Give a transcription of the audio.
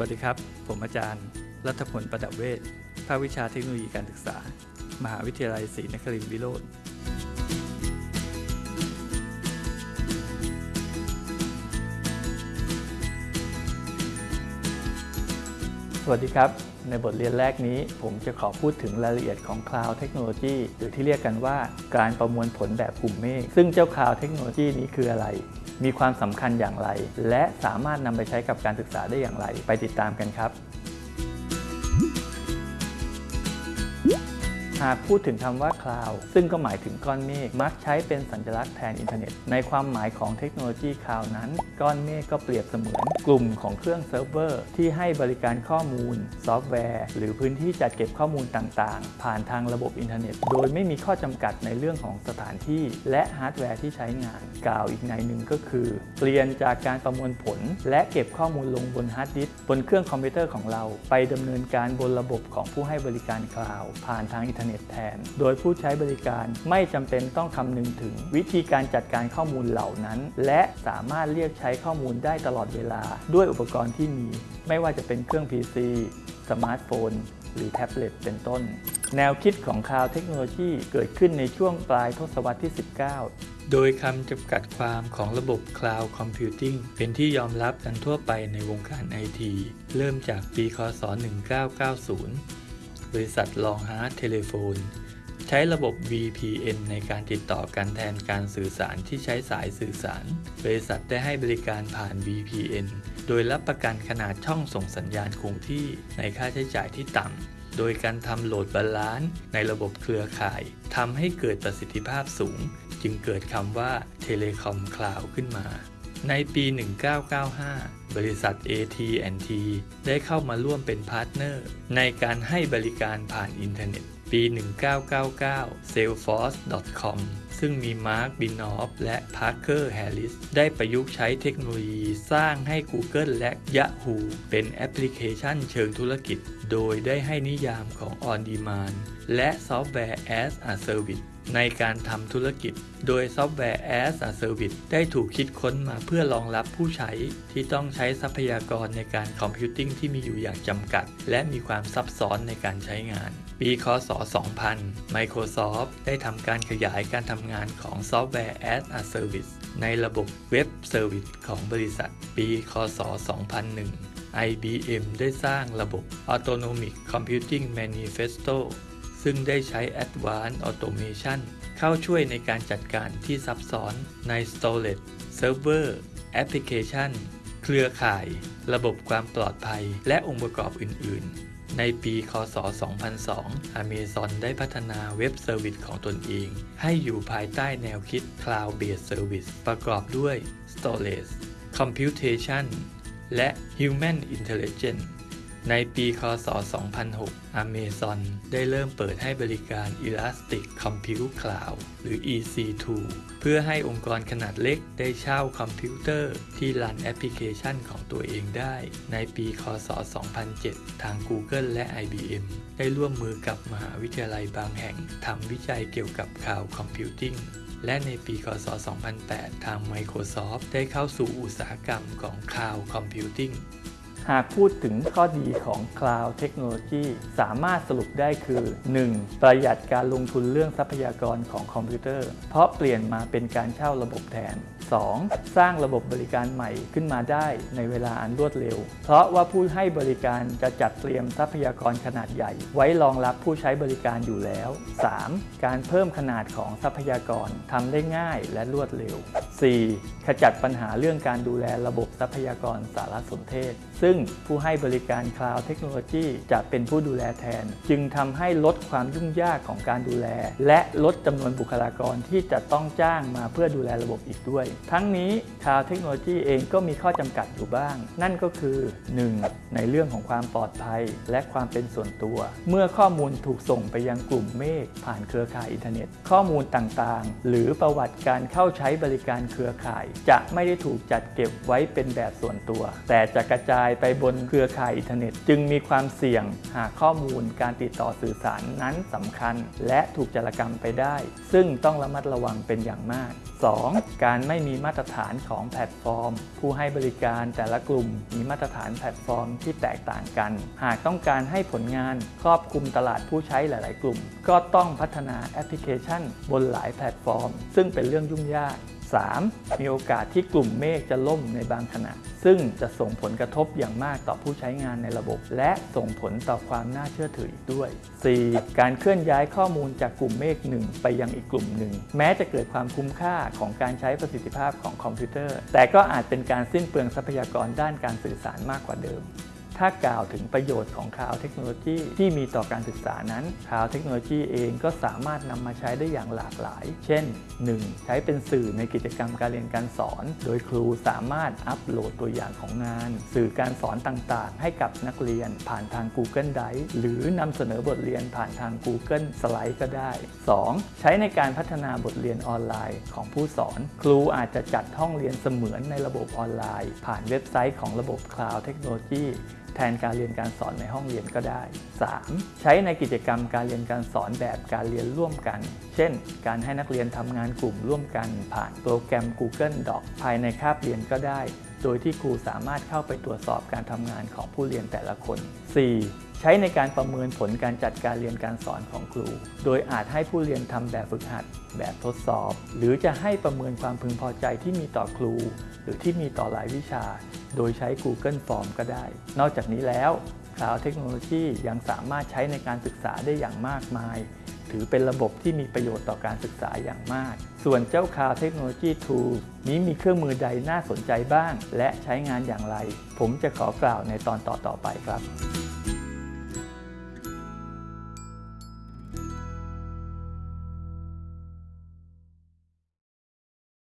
วัสดีครับ ผมอาจารย์ รัฐพลประดับเวชภาควิชาเทคโนโลยีการศึกษา มหาวิทยาลัยศรีนครินทรวิโรธสวัสดีครับ ในบทเรียนแรกนี้ ผมจะขอพูดถึงรายละเอียดของ Cloud Technology หรือที่เรียกกันว่าการประมวลผลแบบกลุ่มเมฆซึ่งเจ้า Cloud Technology นี้คืออะไร มีความสำคัญอย่างไร และสามารถนำไปใช้กับการศึกษาได้อย่างไร ไปติดตามกันครับ หากพูดถึงคำว่า cloud ซึ่งก็หมายถึงก้อนเมฆมักใช้เป็นสัญลักษณ์แทนอินเทอร์เน็ต ในความหมายของเทคโนโลยี cloud นั้น ก้อนเมฆก็เปรียบเสมือนกลุ่มของเครื่องเซิร์ฟเวอร์ที่ให้บริการข้อมูล ซอฟต์แวร์ หรือพื้นที่จัดเก็บข้อมูลต่างๆ ผ่านทางระบบอินเทอร์เน็ต โดยไม่มีข้อจำกัดในเรื่องของสถานที่ และฮาร์ดแวร์ที่ใช้งาน กล่าวอีกนัยหนึ่งก็คือ เปลี่ยนจากการประมวลผล และเก็บข้อมูลลงบนฮาร์ดดิสก์บนเครื่องคอมพิวเตอร์ของเรา ไปดำเนินการบนระบบของผู้ให้บริการ cloud ผ่านทางอินเทอร์เน็ตแทน โดยผู้ใช้บริการไม่จำเป็นต้องคำนึงถึง วิธีการจัดการข้อมูลเหล่านั้น และสามารถเรียกใช้ข้อมูลได้ตลอดเวลา ด้วยอุปกรณ์ที่มี ไม่ว่าจะเป็นเครื่อง PC สมาร์ทโฟน หรือแท็บเล็ตเป็นต้น แนวคิดของ Cloud Technology เกิดขึ้นในช่วงปลายทศวรรษที่ 19โดยคำจำกัดความของระบบ Cloud Computing เป็นที่ยอมรับกันทั่วไปในวงการไอที เริ่มจากปีคศ 1990 บริษัท Long Haul Telephone ใช้ระบบ VPN ในการติดต่อกันแทนการสื่อสารที่ใช้สายสื่อสาร บริษัทได้ให้บริการผ่าน VPN โดยรับประกันขนาดช่องส่งสัญญาณคงที่ในค่าใช้จ่ายที่ต่ำ โดยการทำ load balance ในระบบเครือข่ายทำให้เกิดประสิทธิภาพสูง จึงเกิดคำว่า Telecom Cloud ขึ้นมา ในปี 1995 บริษัท AT&T ได้เข้ามาร่วมเป็น partner ในการให้บริการผ่านอินเทอร์เน็ต ปี 1999 Salesforce.com ซึ่งมี Marc Benioff และ Parker Harris ได้ประยุกต์ใช้เทคโนโลยีสร้างให้ Google และ Yahoo เป็นแอปพลิเคชันเชิงธุรกิจ โดยได้ให้นิยามของ On Demand และ Software as a Service ในการทำธุรกิจ โดยซอฟต์แวร์ as a Service ได้ถูกคิดค้นมาเพื่อรองรับผู้ใช้ที่ต้องใช้ทรัพยากรในการ computing ที่มีอยู่อย่างจำกัด และมีความซับซ้อนในการใช้งาน ปีคศ 2000 Microsoft ได้ทำการขยายการทำงานของซอฟต์แวร์ as a Service ในระบบ web service ของบริษัท ปี คศ 2001 IBM ได้สร้างระบบ Autonomic Computing Manifesto ซึ่งได้ใช้ Advanced Automation เข้าช่วยในการจัดการที่ซับซ้อนใน Storage Server Application เครือข่าย ระบบความปลอดภัย และองค์ประกอบอื่น ๆ ในปี คศ 2002 Amazon ได้พัฒนา web service ของตนเอง ให้อยู่ภายใต้แนวคิด Cloud Based Service ประกอบด้วย Storage Computation และ Human Intelligence ในปีคศ 2006 Amazon ได้เริ่มเปิดให้บริการ Elastic Compute Cloud หรือ EC2 เพื่อให้องค์กรขนาดเล็กได้เช่าคอมพิวเตอร์ที่รันแอปพลิเคชันของตัวเองได้ ในปีคศ 2007 ทาง Google และ IBM ได้ร่วมมือกับมหาวิทยาลัยบางแห่งทำวิจัยเกี่ยวกับ Cloud Computing และในปีคศ 2008 ทาง Microsoft ได้เข้าสู่อุตสาหกรรมของ Cloud Computing หากพูดถึงข้อดีของ Cloud Technology สามารถสรุปได้คือ 1. ประหยัดการลงทุนเรื่องทรัพยากรของคอมพิวเตอร์ เพราะเปลี่ยนมาเป็นการเช่าระบบแทน 2. สร้างระบบบริการใหม่ขึ้นมาได้ในเวลาอันรวดเร็ว เพราะว่าผู้ให้บริการจะจัดเตรียมทรัพยากรขนาดใหญ่ ไว้รองรับผู้ใช้บริการอยู่แล้ว 3. การเพิ่มขนาดของทรัพยากรทำได้ง่ายและรวดเร็ว 4. ขจัดปัญหาเรื่องการดูแลระบบทรัพยากรสารสนเทศ ซึ่งผู้ให้บริการ Cloud Technology จะเป็นผู้ดูแลแทน จึงทำให้ลดความยุ่งยากของการดูแล และลดจำนวนบุคลากรที่จะต้องจ้างมาเพื่อดูแลระบบอีกด้วย ทั้งนี้ Cloud Technology เองก็มีข้อจำกัดอยู่บ้าง นั่นก็คือ 1. ในเรื่องของความปลอดภัยและความเป็นส่วนตัว เมื่อข้อมูลถูกส่งไปยังกลุ่มเมฆผ่านเครือข่ายอินเทอร์เน็ต ข้อมูลต่างๆ หรือประวัติการเข้าใช้บริการเครือข่าย จะไม่ได้ถูกจัดเก็บไว้เป็นแบบส่วนตัว แต่จะกระจายไปบนเครือข่ายอินเทอร์เน็ต จึงมีความเสี่ยงหากข้อมูลการติดต่อสื่อสารนั้นสำคัญ และถูกจารกรรมไปได้ ซึ่งต้องระมัดระวังเป็นอย่างมาก 2. การไม่มีมาตรฐานของแพลตฟอร์ม ผู้ให้บริการแต่ละกลุ่มมีมาตรฐานแพลตฟอร์มที่แตกต่างกัน หากต้องการให้ผลงานครอบคลุมตลาดผู้ใช้หลาย ๆ กลุ่ม ก็ต้องพัฒนาแอปพลิเคชัน บนหลายแพลตฟอร์ม ซึ่งเป็นเรื่องยุ่งยาก 3. มีโอกาสที่กลุ่มเมฆจะล่มในบางขณะ ซึ่งจะส่งผลกระทบอย่างมากต่อผู้ใช้งานในระบบ และส่งผลต่อความน่าเชื่อถืออีกด้วย 4. การเคลื่อนย้ายข้อมูลจากกลุ่มเมฆหนึ่งไปยังอีกกลุ่มหนึ่ง แม้จะเกิดความคุ้มค่าของการใช้ประสิทธิภาพของคอมพิวเตอร์ แต่ก็อาจเป็นการสิ้นเปลืองทรัพยากรด้านการสื่อสารมากกว่าเดิม ถ้ากล่าวถึงประโยชน์ของ cloud technology ที่มีต่อการศึกษานั้น cloud technology เองก็สามารถนำมาใช้ได้อย่างหลากหลาย เช่น 1. ใช้เป็นสื่อในกิจกรรมการเรียนการสอน โดยครูสามารถอัปโหลดตัวอย่างของงาน สื่อการสอนต่างๆ ให้กับนักเรียน ผ่านทาง Google Drive หรือนำเสนอบทเรียนผ่านทาง Google Slide ก็ได้ 2. ใช้ในการพัฒนาบทเรียนออนไลน์ของผู้สอน ครูอาจจะจัดห้องเรียนเสมือนในระบบออนไลน์ ผ่านเว็บไซต์ของระบบ Cloud Technology แทนการเรียนการสอนในห้องเรียนก็ได้ 3. ใช้ในกิจกรรมการเรียนการสอนแบบการเรียนร่วมกัน เช่น การให้นักเรียนทำงานกลุ่มร่วมกันผ่านโปรแกรม Google Doc ภายในคาบเรียนก็ได้ โดยที่ครูสามารถเข้าไปตรวจสอบการทำงานของผู้เรียนแต่ละคน 4. ใช้ในการประเมินผลการจัดการเรียนการสอนของครู โดยอาจให้ผู้เรียนทำแบบฝึกหัด แบบทดสอบ หรือจะให้ประเมินความพึงพอใจที่มีต่อครู หรือที่มีต่อหลายวิชา โดยใช้ Google Form ก็ได้ นอกจากนี้แล้ว Cloud Technology ยังสามารถใช้ในการศึกษาได้อย่างมากมาย ถือเป็นระบบที่มีประโยชน์ต่อการศึกษาอย่างมาก ส่วนเจ้า Cloud Technology Tool นี้มีเครื่องมือใดน่าสนใจบ้าง และใช้งานอย่างไร ผมจะขอกล่าวในตอนต่อๆไปครับ